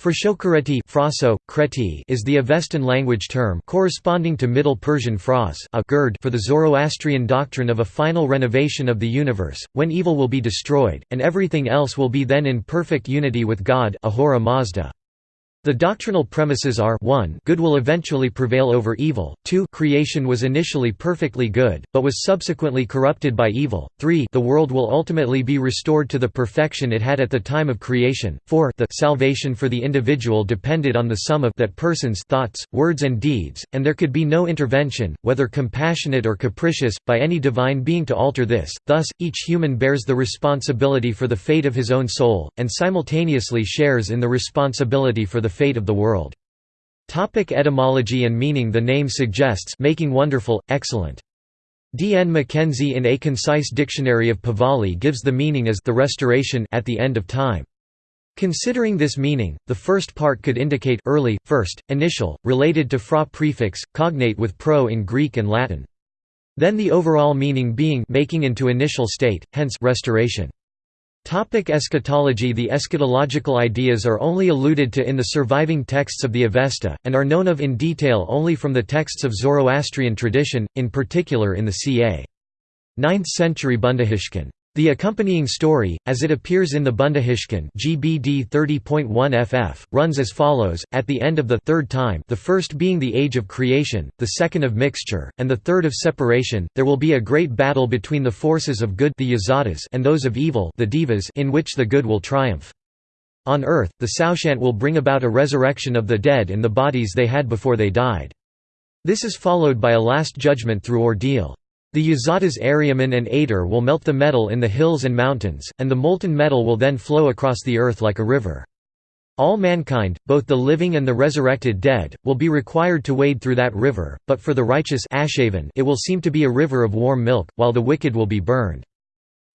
Frashokereti is the Avestan language term corresponding to Middle Persian fras a gird for the Zoroastrian doctrine of a final renovation of the universe, when evil will be destroyed, and everything else will be then in perfect unity with God Ahura Mazda. The doctrinal premises are 1 good will eventually prevail over evil, 2 creation was initially perfectly good, but was subsequently corrupted by evil, 3 the world will ultimately be restored to the perfection it had at the time of creation, 4 the salvation for the individual depended on the sum of that person's thoughts, words and deeds, and there could be no intervention, whether compassionate or capricious, by any divine being to alter this, thus, each human bears the responsibility for the fate of his own soul, and simultaneously shares in the responsibility for the fate of the world. Topic etymology and meaning The name suggests making wonderful, excellent. D. N. Mackenzie in A Concise Dictionary of Pahlavi gives the meaning as the restoration at the end of time. Considering this meaning, the first part could indicate early, first, initial, related to fra prefix, cognate with pro in Greek and Latin. Then the overall meaning being making into initial state, hence restoration. Topic eschatology The eschatological ideas are only alluded to in the surviving texts of the Avesta, and are known of in detail only from the texts of Zoroastrian tradition, in particular in the ca. 9th century Bundahishn. The accompanying story, as it appears in the Bundahishn GBD 30.1 ff, runs as follows: At the end of the third time, the first being the age of creation, the second of mixture, and the third of separation, there will be a great battle between the forces of good the and those of evil the daevas in which the good will triumph. On earth, the Saoshyant will bring about a resurrection of the dead in the bodies they had before they died. This is followed by a last judgment through ordeal. The Yazatas Airyaman and Atar will melt the metal in the hills and mountains, and the molten metal will then flow across the earth like a river. All mankind, both the living and the resurrected dead, will be required to wade through that river, but for the righteous it will seem to be a river of warm milk, while the wicked will be burned.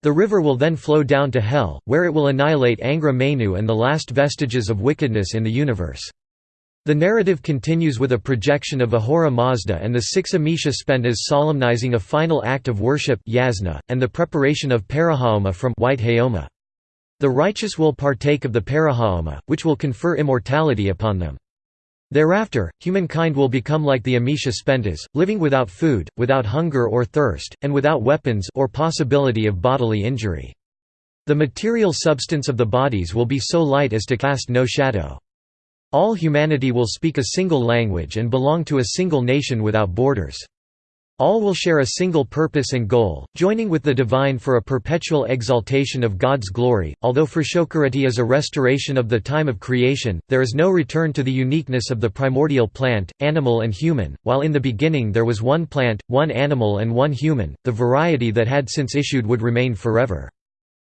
The river will then flow down to hell, where it will annihilate Angra Mainyu and the last vestiges of wickedness in the universe. The narrative continues with a projection of Ahura Mazda and the six Amesha Spentas solemnizing a final act of worship yasna, and the preparation of Parahaoma from white Haoma. The righteous will partake of the Parahaoma, which will confer immortality upon them. Thereafter, humankind will become like the Amesha Spentas, living without food, without hunger or thirst, and without weapons or possibility of bodily injury. The material substance of the bodies will be so light as to cast no shadow. All humanity will speak a single language and belong to a single nation without borders. All will share a single purpose and goal, joining with the divine for a perpetual exaltation of God's glory. Although Frashokereti is a restoration of the time of creation, there is no return to the uniqueness of the primordial plant, animal, and human. While in the beginning there was one plant, one animal, and one human, the variety that had since issued would remain forever.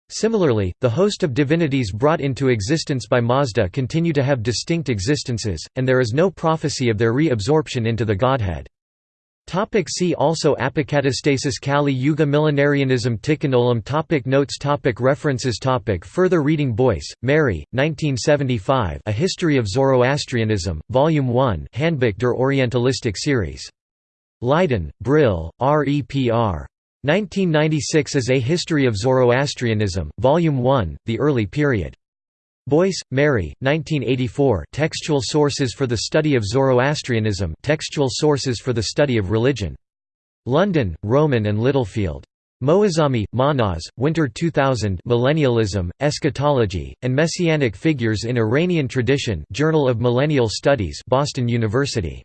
Similarly, the host of divinities brought into existence by Mazda continue to have distinct existences, and there is no prophecy of their re-absorption into the Godhead. Topic see also Apokatastasis Kali Yuga Millenarianism Tikkun topic Notes topic References topic Further reading Boyce, Mary, 1975 A History of Zoroastrianism, Volume 1 Handbuch der Orientalistik Series. Leiden, Brill, REPR. 1996 as A History of Zoroastrianism, Volume 1, The Early Period. Boyce, Mary, 1984 Textual Sources for the Study of Zoroastrianism Textual Sources for the Study of Religion. London, Rowman and Littlefield. Moazami, Mahnaz, Winter 2000 Millennialism, Eschatology, and Messianic Figures in Iranian Tradition Journal of Millennial Studies Boston University.